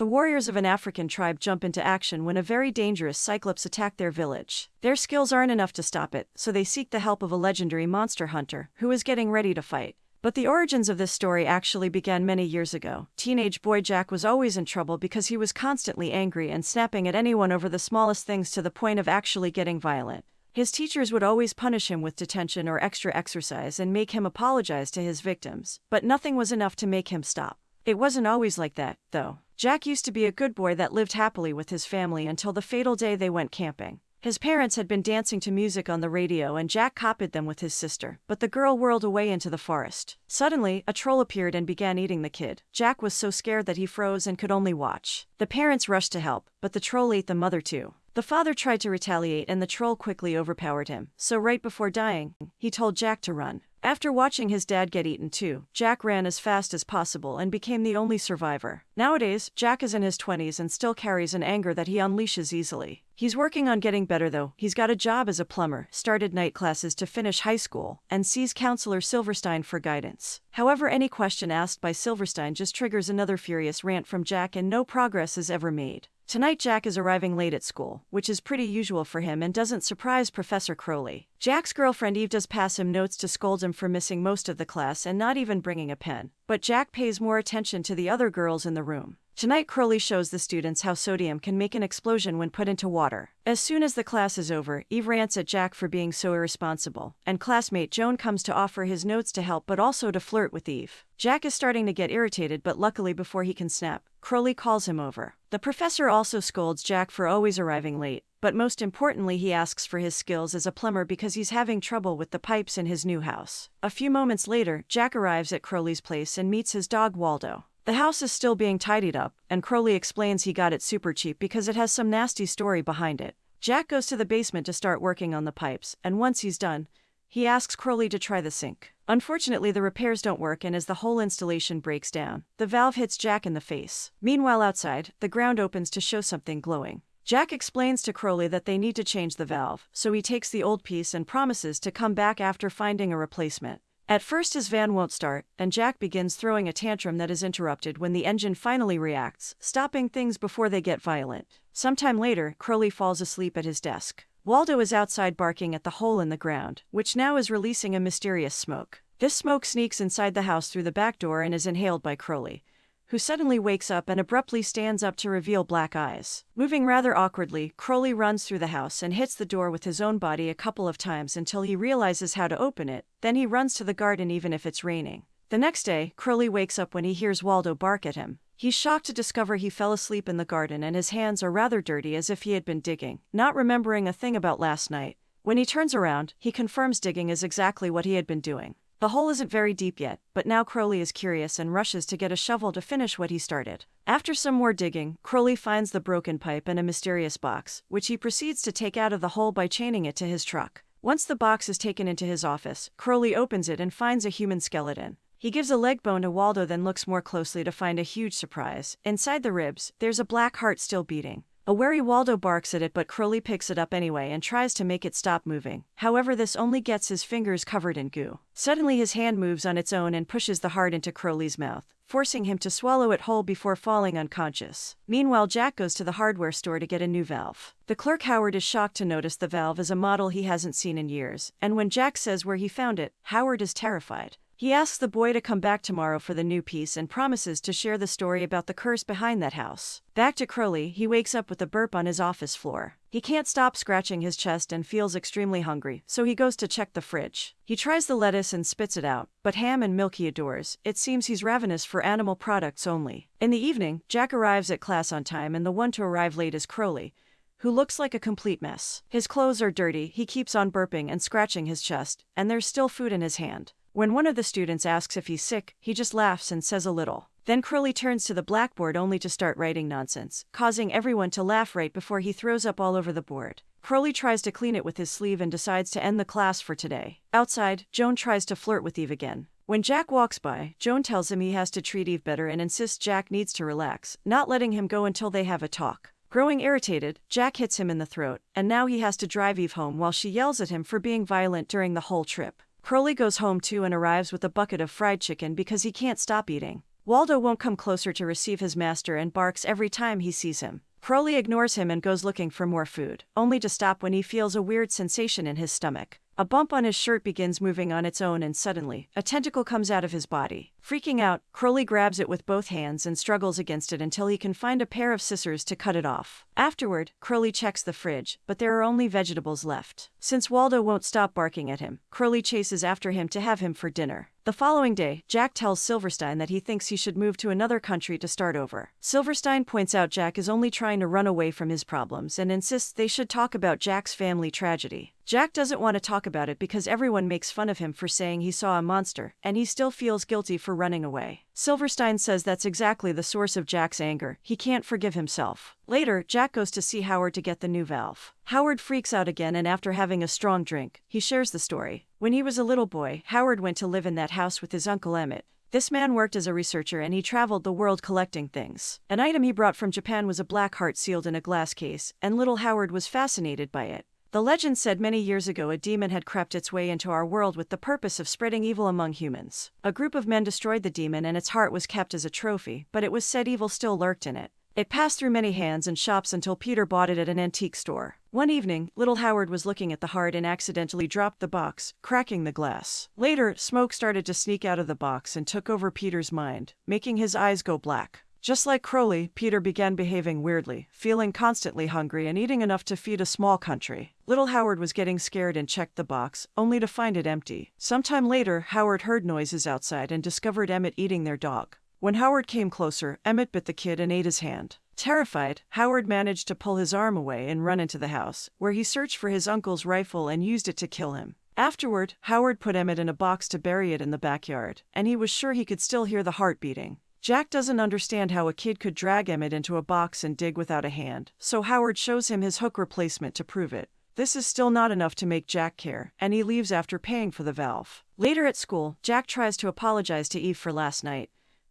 The warriors of an African tribe jump into action when a very dangerous Cyclops attack their village. Their skills aren't enough to stop it, so they seek the help of a legendary monster hunter, who is getting ready to fight. But the origins of this story actually began many years ago. Teenage boy Jack was always in trouble because he was constantly angry and snapping at anyone over the smallest things to the point of actually getting violent. His teachers would always punish him with detention or extra exercise and make him apologize to his victims, but nothing was enough to make him stop. It wasn't always like that, though. Jack used to be a good boy that lived happily with his family until the fatal day they went camping. His parents had been dancing to music on the radio and Jack copied them with his sister, but the girl whirled away into the forest. Suddenly, a troll appeared and began eating the kid. Jack was so scared that he froze and could only watch. The parents rushed to help, but the troll ate the mother too. The father tried to retaliate and the troll quickly overpowered him, so right before dying, he told Jack to run. After watching his dad get eaten too, Jack ran as fast as possible and became the only survivor. Nowadays, Jack is in his 20s and still carries an anger that he unleashes easily. He's working on getting better though. He's got a job as a plumber, started night classes to finish high school, and sees counselor Silverstein for guidance. However, any question asked by Silverstein just triggers another furious rant from Jack and no progress is ever made. Tonight, Jack is arriving late at school, which is pretty usual for him and doesn't surprise Professor Crowley. Jack's girlfriend Eve does pass him notes to scold him for missing most of the class and not even bringing a pen, but Jack pays more attention to the other girls in the room. Tonight, Crowley shows the students how sodium can make an explosion when put into water. As soon as the class is over, Eve rants at Jack for being so irresponsible, and classmate Joan comes to offer his notes to help but also to flirt with Eve. Jack is starting to get irritated, but luckily, before he can snap, Crowley calls him over. The professor also scolds Jack for always arriving late, but most importantly, he asks for his skills as a plumber because he's having trouble with the pipes in his new house. A few moments later, Jack arrives at Crowley's place and meets his dog Waldo. The house is still being tidied up, and Crowley explains he got it super cheap because it has some nasty story behind it. Jack goes to the basement to start working on the pipes, and once he's done, he asks Crowley to try the sink. Unfortunately, the repairs don't work, and as the whole installation breaks down, the valve hits Jack in the face. Meanwhile, outside, the ground opens to show something glowing. Jack explains to Crowley that they need to change the valve, so he takes the old piece and promises to come back after finding a replacement. At first, his van won't start, and Jack begins throwing a tantrum that is interrupted when the engine finally reacts, stopping things before they get violent. Sometime later, Crowley falls asleep at his desk. Waldo is outside barking at the hole in the ground, which now is releasing a mysterious smoke. This smoke sneaks inside the house through the back door and is inhaled by Crowley who suddenly wakes up and abruptly stands up to reveal black eyes. Moving rather awkwardly, Crowley runs through the house and hits the door with his own body a couple of times until he realizes how to open it, then he runs to the garden even if it's raining. The next day, Crowley wakes up when he hears Waldo bark at him. He's shocked to discover he fell asleep in the garden and his hands are rather dirty as if he had been digging, not remembering a thing about last night. When he turns around, he confirms digging is exactly what he had been doing. The hole isn't very deep yet, but now Crowley is curious and rushes to get a shovel to finish what he started. After some more digging, Crowley finds the broken pipe and a mysterious box, which he proceeds to take out of the hole by chaining it to his truck. Once the box is taken into his office, Crowley opens it and finds a human skeleton. He gives a leg bone to Waldo, then looks more closely to find a huge surprise. Inside the ribs, there's a black heart still beating. A wary Waldo barks at it, but Crowley picks it up anyway and tries to make it stop moving. However, this only gets his fingers covered in goo. Suddenly, his hand moves on its own and pushes the heart into Crowley's mouth, forcing him to swallow it whole before falling unconscious. Meanwhile, Jack goes to the hardware store to get a new valve. The clerk Howard is shocked to notice the valve is a model he hasn't seen in years, and when Jack says where he found it, Howard is terrified. He asks the boy to come back tomorrow for the new piece and promises to share the story about the curse behind that house. Back to Crowley, he wakes up with a burp on his office floor. He can't stop scratching his chest and feels extremely hungry, so he goes to check the fridge. He tries the lettuce and spits it out, but ham and milk he adores. It seems he's ravenous for animal products only. In the evening, Jack arrives at class on time and the one to arrive late is Crowley who looks like a complete mess. His clothes are dirty, he keeps on burping and scratching his chest, and there's still food in his hand. When one of the students asks if he's sick, he just laughs and says a little. Then Crowley turns to the blackboard only to start writing nonsense, causing everyone to laugh right before he throws up all over the board. Crowley tries to clean it with his sleeve and decides to end the class for today. Outside, Joan tries to flirt with Eve again. When Jack walks by, Joan tells him he has to treat Eve better and insists Jack needs to relax, not letting him go until they have a talk. Growing irritated, Jack hits him in the throat, and now he has to drive Eve home while she yells at him for being violent during the whole trip. Crowley goes home too and arrives with a bucket of fried chicken because he can't stop eating. Waldo won't come closer to receive his master and barks every time he sees him. Crowley ignores him and goes looking for more food, only to stop when he feels a weird sensation in his stomach. A bump on his shirt begins moving on its own, and suddenly, a tentacle comes out of his body. Freaking out, Crowley grabs it with both hands and struggles against it until he can find a pair of scissors to cut it off. Afterward, Crowley checks the fridge, but there are only vegetables left. Since Waldo won't stop barking at him, Crowley chases after him to have him for dinner. The following day, Jack tells Silverstein that he thinks he should move to another country to start over. Silverstein points out Jack is only trying to run away from his problems and insists they should talk about Jack's family tragedy. Jack doesn't want to talk about it because everyone makes fun of him for saying he saw a monster, and he still feels guilty for running away. Silverstein says that's exactly the source of Jack's anger. He can't forgive himself. Later, Jack goes to see Howard to get the new valve. Howard freaks out again, and after having a strong drink, he shares the story. When he was a little boy, Howard went to live in that house with his uncle Emmett. This man worked as a researcher and he traveled the world collecting things. An item he brought from Japan was a black heart sealed in a glass case, and little Howard was fascinated by it. The legend said many years ago a demon had crept its way into our world with the purpose of spreading evil among humans. A group of men destroyed the demon and its heart was kept as a trophy, but it was said evil still lurked in it. It passed through many hands and shops until Peter bought it at an antique store. One evening, little Howard was looking at the heart and accidentally dropped the box, cracking the glass. Later, smoke started to sneak out of the box and took over Peter's mind, making his eyes go black. Just like Crowley, Peter began behaving weirdly, feeling constantly hungry and eating enough to feed a small country. Little Howard was getting scared and checked the box, only to find it empty. Sometime later, Howard heard noises outside and discovered Emmett eating their dog. When Howard came closer, Emmett bit the kid and ate his hand. Terrified, Howard managed to pull his arm away and run into the house, where he searched for his uncle's rifle and used it to kill him. Afterward, Howard put Emmett in a box to bury it in the backyard, and he was sure he could still hear the heart beating. Jack doesn't understand how a kid could drag Emmett into a box and dig without a hand, so Howard shows him his hook replacement to prove it. This is still not enough to make Jack care, and he leaves after paying for the valve. Later at school, Jack tries to apologize to Eve for last night,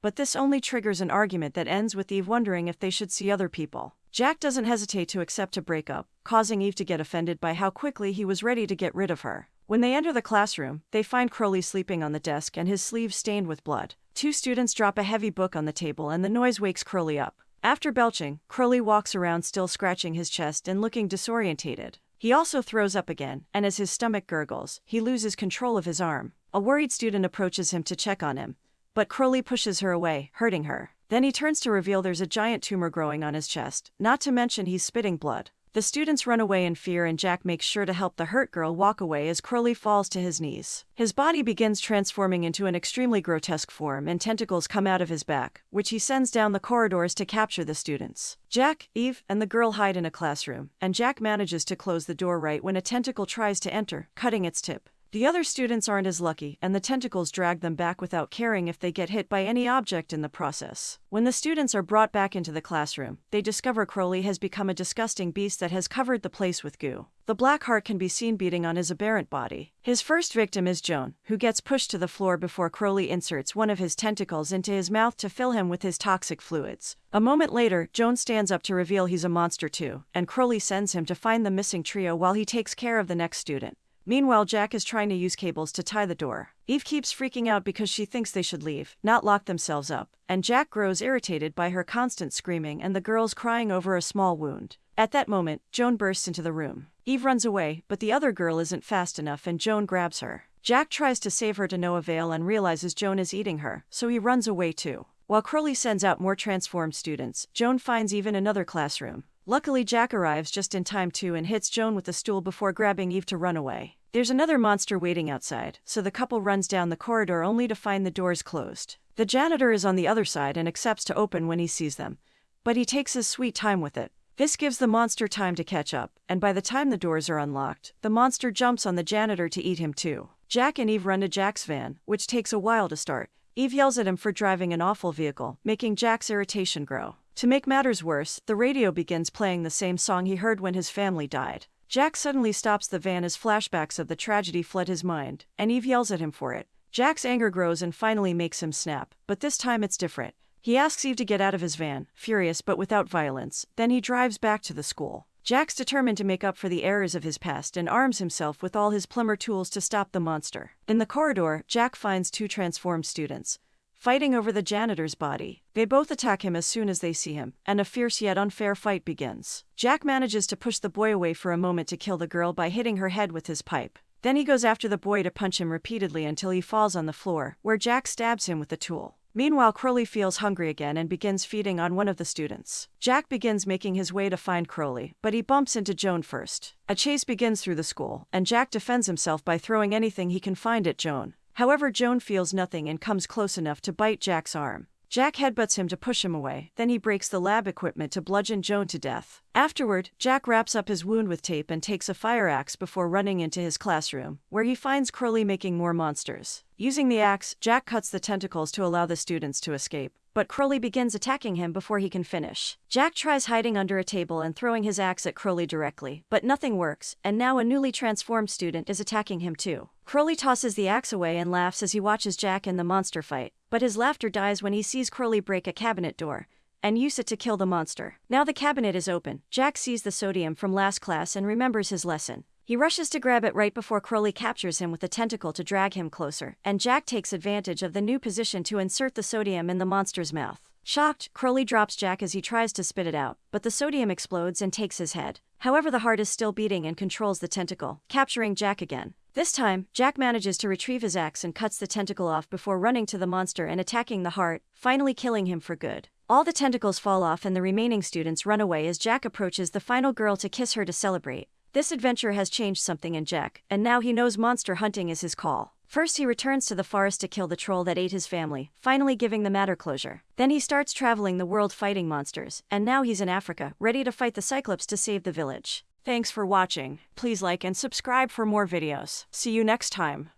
but this only triggers an argument that ends with Eve wondering if they should see other people. Jack doesn't hesitate to accept a breakup, causing Eve to get offended by how quickly he was ready to get rid of her. When they enter the classroom, they find Crowley sleeping on the desk and his sleeves stained with blood. Two students drop a heavy book on the table and the noise wakes Crowley up. After belching, Crowley walks around still scratching his chest and looking disorientated. He also throws up again, and as his stomach gurgles, he loses control of his arm. A worried student approaches him to check on him, but Crowley pushes her away, hurting her. Then he turns to reveal there's a giant tumor growing on his chest, not to mention he's spitting blood. The students run away in fear, and Jack makes sure to help the hurt girl walk away as Crowley falls to his knees. His body begins transforming into an extremely grotesque form, and tentacles come out of his back, which he sends down the corridors to capture the students. Jack, Eve, and the girl hide in a classroom, and Jack manages to close the door right when a tentacle tries to enter, cutting its tip. The other students aren't as lucky, and the tentacles drag them back without caring if they get hit by any object in the process. When the students are brought back into the classroom, they discover Crowley has become a disgusting beast that has covered the place with goo. The black heart can be seen beating on his aberrant body. His first victim is Joan, who gets pushed to the floor before Crowley inserts one of his tentacles into his mouth to fill him with his toxic fluids. A moment later, Joan stands up to reveal he's a monster too, and Crowley sends him to find the missing trio while he takes care of the next student. Meanwhile, Jack is trying to use cables to tie the door. Eve keeps freaking out because she thinks they should leave, not lock themselves up, and Jack grows irritated by her constant screaming and the girls crying over a small wound. At that moment, Joan bursts into the room. Eve runs away, but the other girl isn't fast enough and Joan grabs her. Jack tries to save her to no avail and realizes Joan is eating her, so he runs away too. While Crowley sends out more transformed students, Joan finds Eve in another classroom. Luckily, Jack arrives just in time too and hits Joan with a stool before grabbing Eve to run away. There's another monster waiting outside, so the couple runs down the corridor only to find the doors closed. The janitor is on the other side and accepts to open when he sees them, but he takes his sweet time with it. This gives the monster time to catch up, and by the time the doors are unlocked, the monster jumps on the janitor to eat him too. Jack and Eve run to Jack's van, which takes a while to start. Eve yells at him for driving an awful vehicle, making Jack's irritation grow. To make matters worse, the radio begins playing the same song he heard when his family died. Jack suddenly stops the van as flashbacks of the tragedy flood his mind, and Eve yells at him for it. Jack's anger grows and finally makes him snap, but this time it's different. He asks Eve to get out of his van, furious but without violence, then he drives back to the school. Jack's determined to make up for the errors of his past and arms himself with all his plumber tools to stop the monster. In the corridor, Jack finds two transformed students. Fighting over the janitor's body. They both attack him as soon as they see him, and a fierce yet unfair fight begins. Jack manages to push the boy away for a moment to kill the girl by hitting her head with his pipe. Then he goes after the boy to punch him repeatedly until he falls on the floor, where Jack stabs him with the tool. Meanwhile, Crowley feels hungry again and begins feeding on one of the students. Jack begins making his way to find Crowley, but he bumps into Joan first. A chase begins through the school, and Jack defends himself by throwing anything he can find at Joan. However, Joan feels nothing and comes close enough to bite Jack's arm. Jack headbutts him to push him away, then he breaks the lab equipment to bludgeon Joan to death. Afterward, Jack wraps up his wound with tape and takes a fire axe before running into his classroom, where he finds Crowley making more monsters. Using the axe, Jack cuts the tentacles to allow the students to escape, but Crowley begins attacking him before he can finish. Jack tries hiding under a table and throwing his axe at Crowley directly, but nothing works, and now a newly transformed student is attacking him too. Crowley tosses the axe away and laughs as he watches Jack and the monster fight, but his laughter dies when he sees Crowley break a cabinet door and use it to kill the monster. Now the cabinet is open. Jack sees the sodium from last class and remembers his lesson. He rushes to grab it right before Crowley captures him with a tentacle to drag him closer, and Jack takes advantage of the new position to insert the sodium in the monster's mouth. Shocked, Crowley drops Jack as he tries to spit it out, but the sodium explodes and takes his head. However, the heart is still beating and controls the tentacle, capturing Jack again. This time, Jack manages to retrieve his axe and cuts the tentacle off before running to the monster and attacking the heart, finally killing him for good. All the tentacles fall off and the remaining students run away as Jack approaches the final girl to kiss her to celebrate. This adventure has changed something in Jack, and now he knows monster hunting is his call. First, he returns to the forest to kill the troll that ate his family, finally giving the matter closure. Then he starts traveling the world fighting monsters, and now he's in Africa, ready to fight the Cyclops to save the village. Thanks for watching. Please like and subscribe for more videos. See you next time.